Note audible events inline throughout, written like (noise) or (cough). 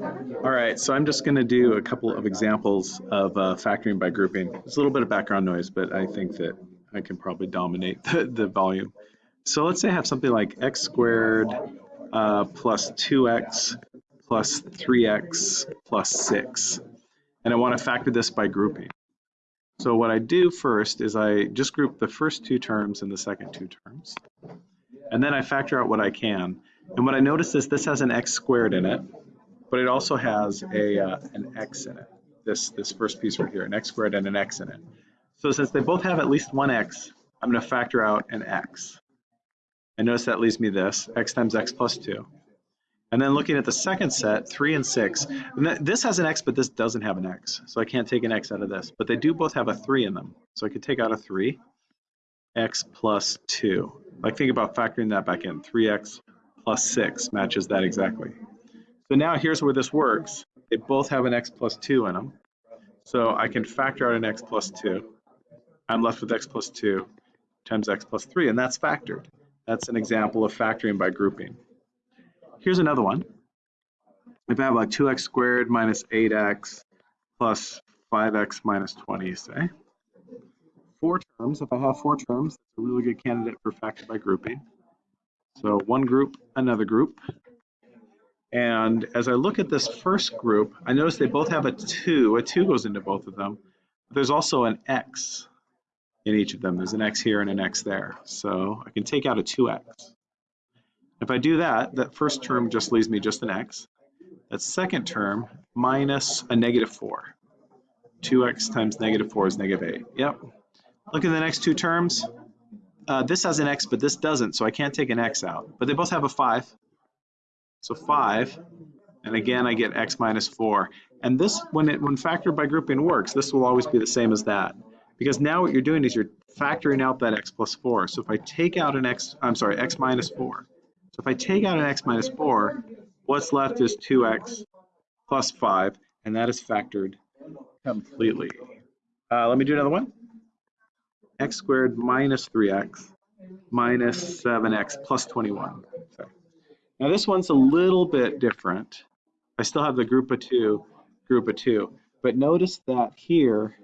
All right, so I'm just going to do a couple of examples of uh, factoring by grouping. There's a little bit of background noise, but I think that I can probably dominate (laughs) the, the volume. So let's say I have something like x squared uh, plus 2x plus 3x plus 6. And I want to factor this by grouping. So what I do first is I just group the first two terms and the second two terms. And then I factor out what I can. And what I notice is this has an x squared in it, but it also has a uh, an x in it. This this first piece right here, an x squared and an x in it. So since they both have at least one x, I'm going to factor out an x. And notice that leaves me this, x times x plus 2. And then looking at the second set, 3 and 6, and this has an x, but this doesn't have an x. So I can't take an x out of this. But they do both have a 3 in them. So I could take out a 3, x plus 2. Like think about factoring that back in. 3x plus 6 matches that exactly. So now here's where this works. They both have an x plus 2 in them. So I can factor out an x plus 2. I'm left with x plus 2 times x plus 3, and that's factored. That's an example of factoring by grouping. Here's another one. If I have like 2x squared minus 8x plus 5x minus 20, say. Four terms, if I have four terms, that's a really good candidate for factor by grouping. So one group, another group. And as I look at this first group, I notice they both have a 2. A 2 goes into both of them. But there's also an x in each of them. There's an x here and an x there. So I can take out a 2x. If I do that, that first term just leaves me just an x. That second term minus a negative 4. 2x times negative 4 is negative 8. Yep. Look at the next two terms. Uh, this has an x, but this doesn't, so I can't take an x out. But they both have a 5. So 5, and again I get x minus 4. And this, when it when factored by grouping works, this will always be the same as that. Because now what you're doing is you're factoring out that x plus 4. So if I take out an x, I'm sorry, x minus 4. So if I take out an x minus 4, what's left is 2x plus 5, and that is factored completely. Uh, let me do another one. x squared minus 3x minus 7x plus 21. Sorry. Now this one's a little bit different. I still have the group of two, group of two, but notice that here,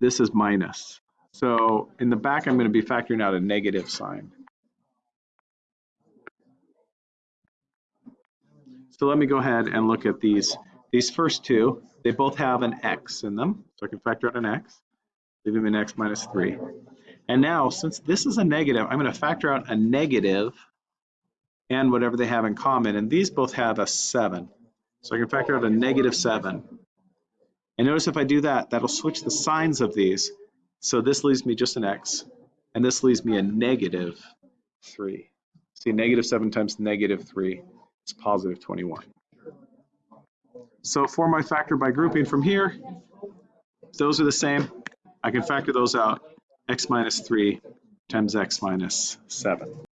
this is minus. So in the back, I'm going to be factoring out a negative sign. So let me go ahead and look at these. These first two, they both have an x in them. So I can factor out an x, leaving an x minus 3. And now, since this is a negative, I'm going to factor out a negative and whatever they have in common. And these both have a 7. So I can factor out a negative 7. And notice if I do that, that'll switch the signs of these. So this leaves me just an x, and this leaves me a negative 3. See, negative 7 times negative 3 is positive 21. So for my factor by grouping from here, those are the same. I can factor those out, x minus 3 times x minus 7.